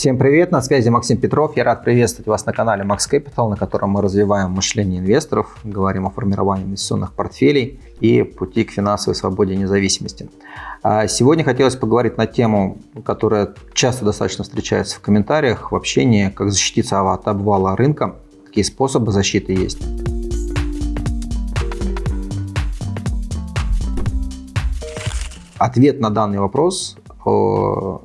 Всем привет, на связи Максим Петров. Я рад приветствовать вас на канале Max Capital, на котором мы развиваем мышление инвесторов, говорим о формировании инвестиционных портфелей и пути к финансовой свободе и независимости. А сегодня хотелось поговорить на тему, которая часто достаточно встречается в комментариях, в общении, как защититься от обвала рынка, какие способы защиты есть. Ответ на данный вопрос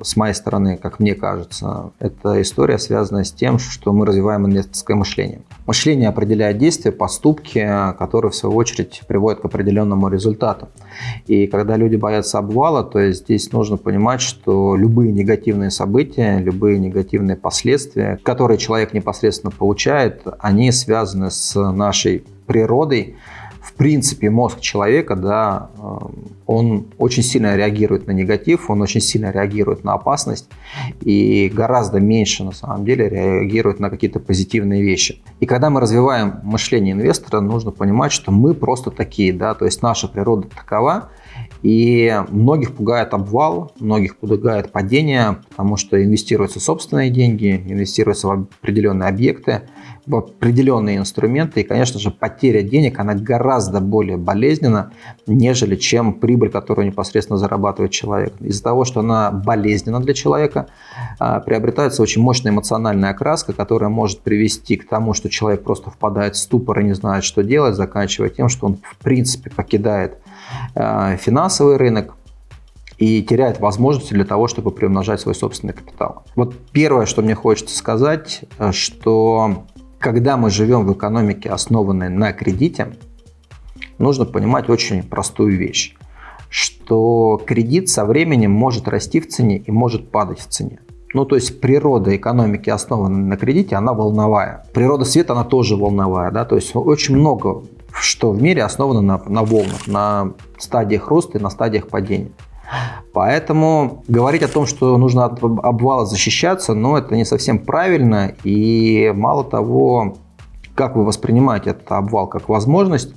с моей стороны, как мне кажется, это история, связанная с тем, что мы развиваем инвесторское мышление. Мышление определяет действия, поступки, которые в свою очередь приводят к определенному результату. И когда люди боятся обвала, то есть здесь нужно понимать, что любые негативные события, любые негативные последствия, которые человек непосредственно получает, они связаны с нашей природой, в принципе, мозг человека, да, э, он очень сильно реагирует на негатив, он очень сильно реагирует на опасность и гораздо меньше, на самом деле, реагирует на какие-то позитивные вещи. И когда мы развиваем мышление инвестора, нужно понимать, что мы просто такие, да, то есть наша природа такова, и многих пугает обвал, многих пугает падение, потому что инвестируются собственные деньги, инвестируются в определенные объекты, в определенные инструменты. И, конечно же, потеря денег, она гораздо более болезненна, нежели чем прибыль, которую непосредственно зарабатывает человек. Из-за того, что она болезненна для человека, а, приобретается очень мощная эмоциональная окраска, которая может привести к тому, что человек просто впадает в ступор и не знает, что делать, заканчивая тем, что он в принципе покидает финансовый рынок, и теряет возможности для того, чтобы приумножать свой собственный капитал. Вот первое, что мне хочется сказать, э, что когда мы живем в экономике, основанной на кредите, нужно понимать очень простую вещь, что кредит со временем может расти в цене и может падать в цене. Ну, то есть природа экономики, основанной на кредите, она волновая. Природа света, она тоже волновая. Да? То есть очень много, что в мире основано на, на волнах, на стадиях роста и на стадиях падения. Поэтому говорить о том, что нужно от обвала защищаться, ну, это не совсем правильно. И мало того, как вы воспринимаете этот обвал как возможность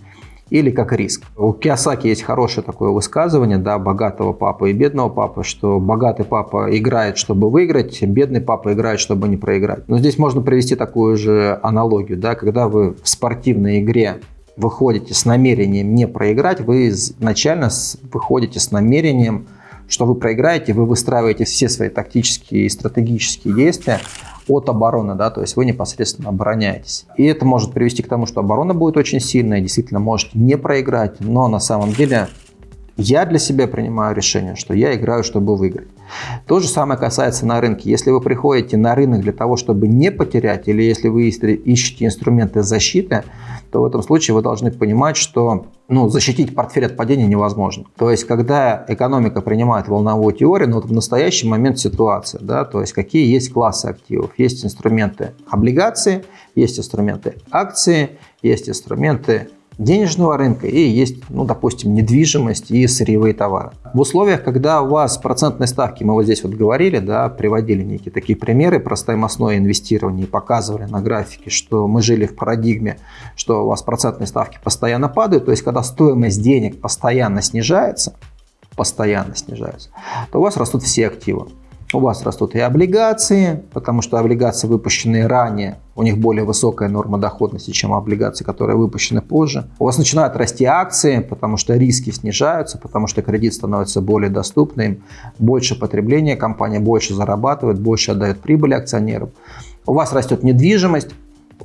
или как риск. У Киосаки есть хорошее такое высказывание, да, богатого папы и бедного папы, что богатый папа играет, чтобы выиграть, бедный папа играет, чтобы не проиграть. Но здесь можно привести такую же аналогию, да, когда вы в спортивной игре выходите с намерением не проиграть, вы изначально выходите с намерением, что вы проиграете, вы выстраиваете все свои тактические и стратегические действия от обороны, да, то есть вы непосредственно обороняетесь. И это может привести к тому, что оборона будет очень сильная, действительно можете не проиграть, но на самом деле я для себя принимаю решение, что я играю, чтобы выиграть. То же самое касается на рынке. Если вы приходите на рынок для того, чтобы не потерять, или если вы ищете инструменты защиты, то в этом случае вы должны понимать, что ну, защитить портфель от падения невозможно. То есть, когда экономика принимает волновую теорию, ну, вот в настоящий момент ситуация, да, то есть, какие есть классы активов. Есть инструменты облигации, есть инструменты акции, есть инструменты денежного рынка и есть, ну, допустим, недвижимость и сырьевые товары. В условиях, когда у вас процентные ставки, мы вот здесь вот говорили, да, приводили некие такие примеры про стоимостное инвестирование и показывали на графике, что мы жили в парадигме, что у вас процентные ставки постоянно падают, то есть когда стоимость денег постоянно снижается, постоянно снижается, то у вас растут все активы. У вас растут и облигации, потому что облигации, выпущенные ранее, у них более высокая норма доходности, чем облигации, которые выпущены позже. У вас начинают расти акции, потому что риски снижаются, потому что кредит становится более доступным, больше потребления, компания больше зарабатывает, больше отдает прибыли акционерам. У вас растет недвижимость,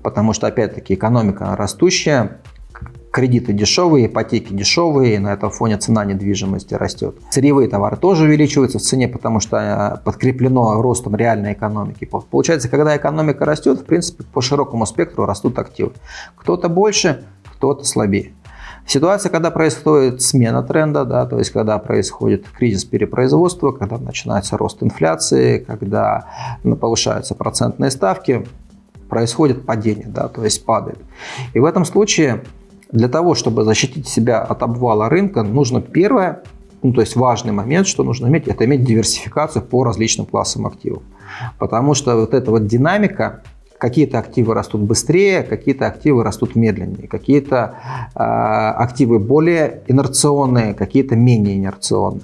потому что, опять-таки, экономика растущая, кредиты дешевые, ипотеки дешевые, на этом фоне цена недвижимости растет. Сырьевые товары тоже увеличиваются в цене, потому что э, подкреплено ростом реальной экономики. Получается, когда экономика растет, в принципе, по широкому спектру растут активы. Кто-то больше, кто-то слабее. Ситуация, когда происходит смена тренда, да, то есть когда происходит кризис перепроизводства, когда начинается рост инфляции, когда повышаются процентные ставки, происходит падение, да, то есть падает. И в этом случае для того, чтобы защитить себя от обвала рынка, нужно первое, ну, то есть важный момент, что нужно иметь, это иметь диверсификацию по различным классам активов. Потому что вот эта вот динамика, какие-то активы растут быстрее, какие-то активы растут медленнее, какие-то э, активы более инерционные, какие-то менее инерционные.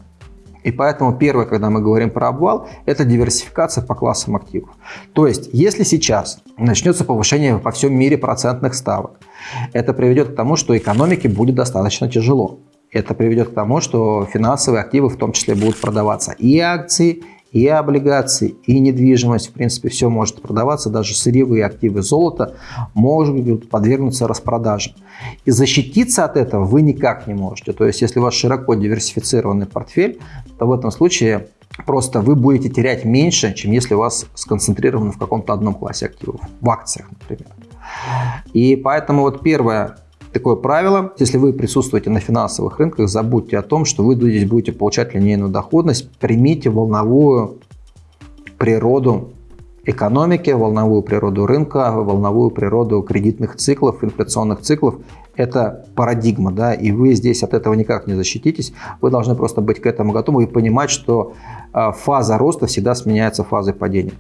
И поэтому первое, когда мы говорим про обвал, это диверсификация по классам активов. То есть, если сейчас начнется повышение по всем мире процентных ставок, это приведет к тому, что экономике будет достаточно тяжело. Это приведет к тому, что финансовые активы в том числе будут продаваться и акции, и облигации, и недвижимость. В принципе, все может продаваться, даже сырьевые активы золота могут подвергнуться распродаже. И защититься от этого вы никак не можете. То есть, если у вас широко диверсифицированный портфель, то в этом случае просто вы будете терять меньше, чем если у вас сконцентрировано в каком-то одном классе активов, в акциях, например. И поэтому вот первое, такое правило. Если вы присутствуете на финансовых рынках, забудьте о том, что вы здесь будете получать линейную доходность. Примите волновую природу экономики, волновую природу рынка, волновую природу кредитных циклов, инфляционных циклов. Это парадигма, да, и вы здесь от этого никак не защититесь. Вы должны просто быть к этому готовы и понимать, что а, фаза роста всегда сменяется фазой падения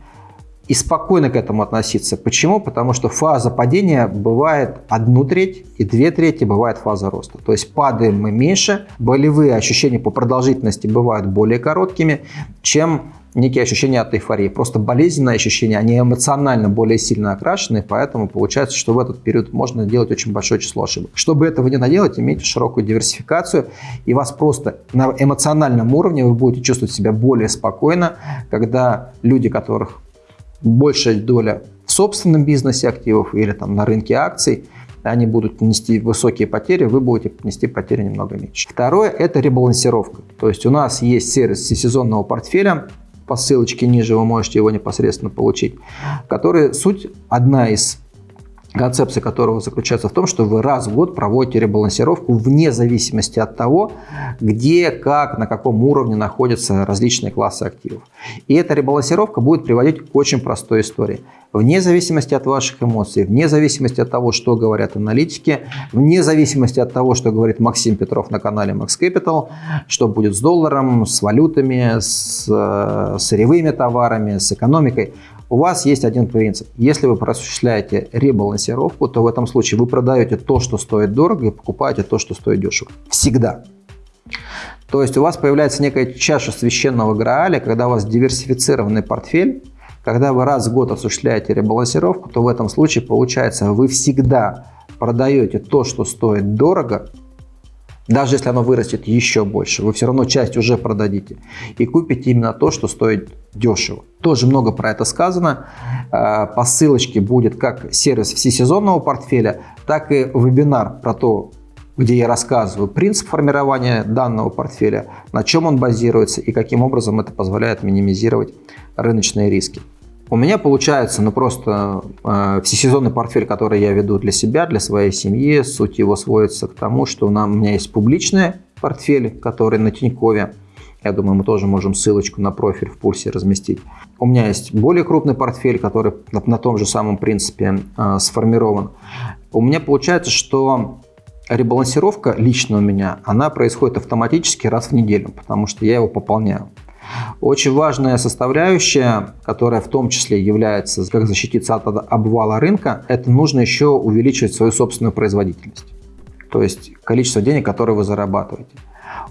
и спокойно к этому относиться. Почему? Потому что фаза падения бывает одну треть и две трети бывает фаза роста. То есть падаем мы меньше, болевые ощущения по продолжительности бывают более короткими, чем некие ощущения от эйфории. Просто болезненные ощущения, они эмоционально более сильно окрашены, поэтому получается, что в этот период можно делать очень большое число ошибок. Чтобы этого не наделать, имейте широкую диверсификацию, и вас просто на эмоциональном уровне вы будете чувствовать себя более спокойно, когда люди, которых большая доля в собственном бизнесе активов или там на рынке акций, они будут нести высокие потери, вы будете нести потери немного меньше. Второе – это ребалансировка. То есть у нас есть сервис сезонного портфеля, по ссылочке ниже вы можете его непосредственно получить, который суть одна из концепция которого заключается в том, что вы раз в год проводите ребалансировку вне зависимости от того, где, как, на каком уровне находятся различные классы активов. И эта ребалансировка будет приводить к очень простой истории. Вне зависимости от ваших эмоций, вне зависимости от того, что говорят аналитики, вне зависимости от того, что говорит Максим Петров на канале Max Capital, что будет с долларом, с валютами, с э, сырьевыми товарами, с экономикой – у вас есть один принцип. Если вы осуществляете ребалансировку, то в этом случае вы продаете то, что стоит дорого, и покупаете то, что стоит дешево. Всегда. То есть у вас появляется некая чаша священного Грааля, когда у вас диверсифицированный портфель, когда вы раз в год осуществляете ребалансировку, то в этом случае получается вы всегда продаете то, что стоит дорого, даже если оно вырастет еще больше, вы все равно часть уже продадите и купите именно то, что стоит дешево. Тоже много про это сказано. Э, по ссылочке будет как сервис всесезонного портфеля, так и вебинар про то, где я рассказываю принцип формирования данного портфеля, на чем он базируется и каким образом это позволяет минимизировать рыночные риски. У меня получается ну, просто э, всесезонный портфель, который я веду для себя, для своей семьи. Суть его сводится к тому, что у, нас, у меня есть публичный портфель, который на Тинькове. Я думаю, мы тоже можем ссылочку на профиль в пульсе разместить. У меня есть более крупный портфель, который на, на том же самом принципе э, сформирован. У меня получается, что ребалансировка лично у меня, она происходит автоматически раз в неделю, потому что я его пополняю. Очень важная составляющая, которая в том числе является, как защититься от обвала рынка, это нужно еще увеличивать свою собственную производительность. То есть количество денег, которые вы зарабатываете.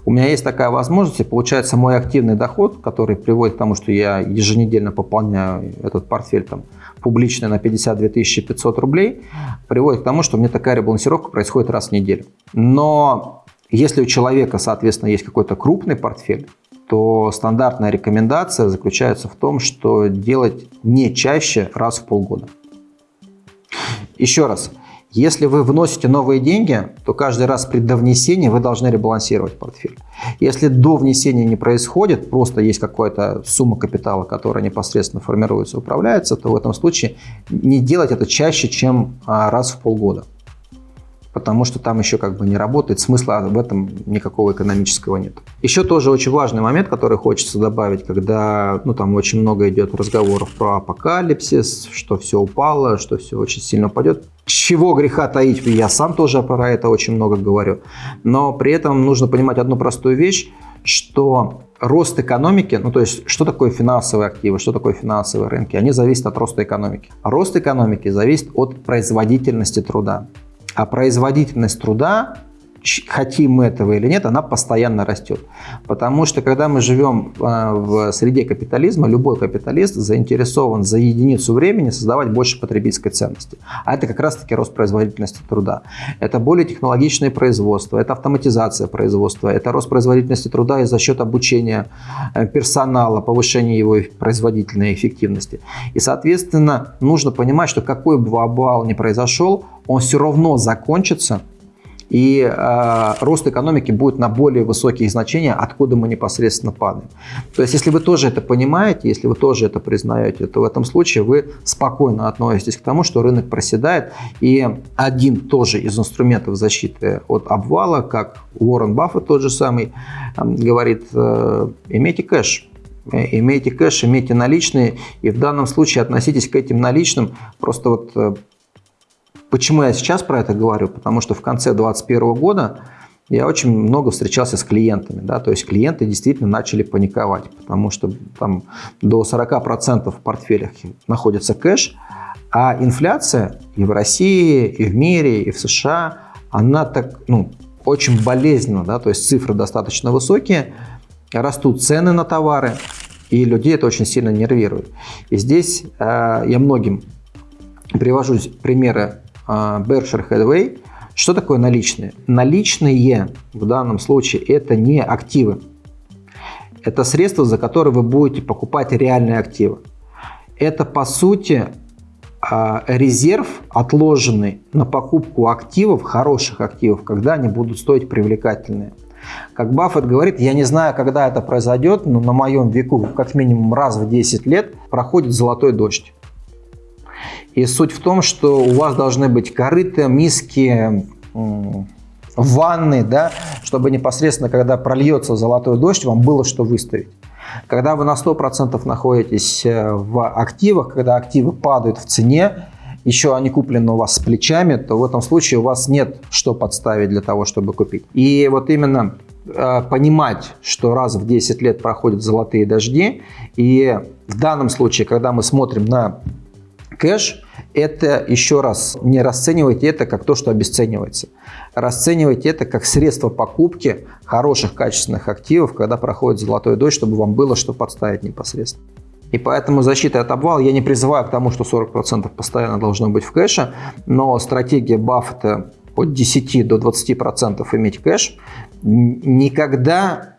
У меня есть такая возможность, и получается мой активный доход, который приводит к тому, что я еженедельно пополняю этот портфель там, публичный на 52 500 рублей, приводит к тому, что у меня такая ребалансировка происходит раз в неделю. Но если у человека, соответственно, есть какой-то крупный портфель, то стандартная рекомендация заключается в том, что делать не чаще раз в полгода. Еще раз, если вы вносите новые деньги, то каждый раз при довнесении вы должны ребалансировать портфель. Если до внесения не происходит, просто есть какая-то сумма капитала, которая непосредственно формируется, управляется, то в этом случае не делать это чаще, чем а, раз в полгода потому что там еще как бы не работает, смысла в этом никакого экономического нет. Еще тоже очень важный момент, который хочется добавить, когда ну, там очень много идет разговоров про апокалипсис, что все упало, что все очень сильно упадет. Чего греха таить, я сам тоже про это очень много говорю. Но при этом нужно понимать одну простую вещь, что рост экономики, ну то есть что такое финансовые активы, что такое финансовые рынки, они зависят от роста экономики. Рост экономики зависит от производительности труда. А производительность труда хотим мы этого или нет, она постоянно растет. Потому что когда мы живем а, в среде капитализма, любой капиталист заинтересован за единицу времени создавать больше потребительской ценности. А это как раз-таки рост производительности труда. Это более технологичное производство, это автоматизация производства, это рост производительности труда и за счет обучения э, персонала, повышения его производительной эффективности. И, соответственно, нужно понимать, что какой бы обвал ни произошел, он все равно закончится и э, рост экономики будет на более высокие значения, откуда мы непосредственно падаем. То есть, если вы тоже это понимаете, если вы тоже это признаете, то в этом случае вы спокойно относитесь к тому, что рынок проседает. И один тоже из инструментов защиты от обвала, как Уоррен Баффет тот же самый э, говорит, э, имейте кэш, э, имейте кэш, имейте наличные, и в данном случае относитесь к этим наличным просто вот э, Почему я сейчас про это говорю? Потому что в конце 2021 года я очень много встречался с клиентами. Да? То есть клиенты действительно начали паниковать, потому что там до 40% в портфелях находится кэш, а инфляция и в России, и в мире, и в США, она так, ну, очень болезненно, да, то есть цифры достаточно высокие, растут цены на товары, и людей это очень сильно нервирует. И здесь э, я многим привожу примеры Berkshire Hathaway. Что такое наличные? Наличные в данном случае это не активы. Это средства, за которые вы будете покупать реальные активы. Это по сути а, резерв, отложенный на покупку активов, хороших активов, когда они будут стоить привлекательные. Как Баффет говорит, я не знаю, когда это произойдет, но на моем веку как минимум раз в 10 лет проходит золотой дождь. И суть в том, что у вас должны быть корыты, миски, ванны, да, чтобы непосредственно, когда прольется золотой дождь, вам было что выставить. Когда вы на 100% находитесь э, в активах, когда активы падают в цене, еще они куплены у вас с плечами, то в этом случае у вас нет что подставить для того, чтобы купить. И вот именно э, понимать, что раз в 10 лет проходят золотые дожди, и в данном случае, когда мы смотрим на кэш, это еще раз, не расценивайте это как то, что обесценивается. Расценивайте это как средство покупки хороших качественных активов, когда проходит золотой дождь, чтобы вам было что подставить непосредственно. И поэтому защита от обвала я не призываю к тому, что 40% постоянно должно быть в кэше, но стратегия Баффета от 10 до 20% иметь кэш никогда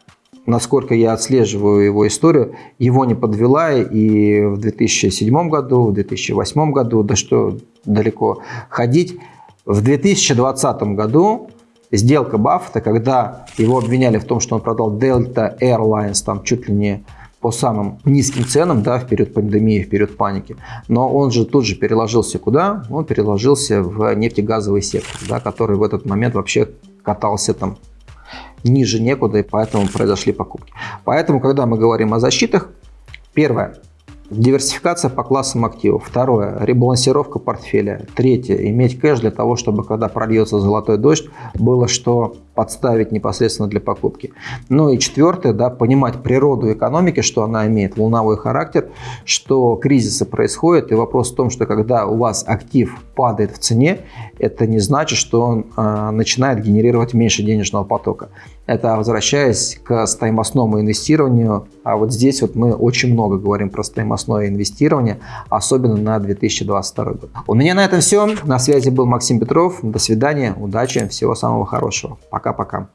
насколько я отслеживаю его историю, его не подвела и в 2007 году, в 2008 году, да что далеко ходить. В 2020 году сделка Баффета, когда его обвиняли в том, что он продал Delta Airlines там чуть ли не по самым низким ценам, да, в период пандемии, в период паники. Но он же тут же переложился куда? Он переложился в нефтегазовый сектор, да, который в этот момент вообще катался там ниже некуда, и поэтому произошли покупки. Поэтому, когда мы говорим о защитах, первое – Диверсификация по классам активов. Второе – ребалансировка портфеля. Третье – иметь кэш для того, чтобы, когда прольется золотой дождь, было что подставить непосредственно для покупки. Ну и четвертое, да, понимать природу экономики, что она имеет волновой характер, что кризисы происходят, и вопрос в том, что когда у вас актив падает в цене, это не значит, что он э, начинает генерировать меньше денежного потока. Это возвращаясь к стоимостному инвестированию, а вот здесь вот мы очень много говорим про стоимостное инвестирование, особенно на 2022 год. У меня на этом все. На связи был Максим Петров. До свидания, удачи, всего самого хорошего. Пока. Пока-пока.